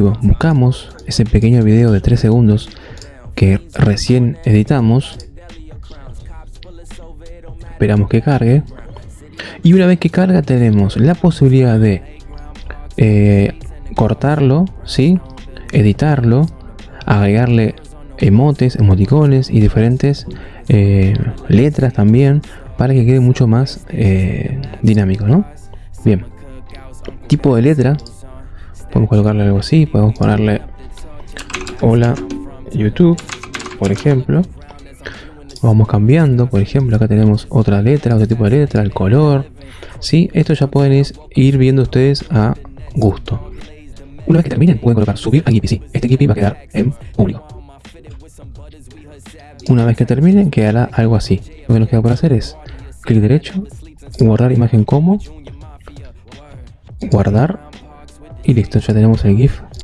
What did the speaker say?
buscamos ese pequeño video de 3 segundos que recién editamos esperamos que cargue y una vez que carga tenemos la posibilidad de eh, cortarlo, ¿sí? editarlo, agregarle emotes, emoticones y diferentes eh, letras también para que quede mucho más eh, dinámico, ¿no? Bien, tipo de letra, podemos colocarle algo así, podemos ponerle hola YouTube, por ejemplo. Vamos cambiando, por ejemplo, acá tenemos otra letra, otro tipo de letra, el color. ¿sí? Esto ya pueden ir viendo ustedes a gusto. Una vez que terminen, pueden colocar subir a Gippy. Sí, este Gippy va a quedar en público. Una vez que terminen, quedará algo así. Lo que nos queda por hacer es clic derecho, guardar imagen como, guardar y listo, ya tenemos el GIF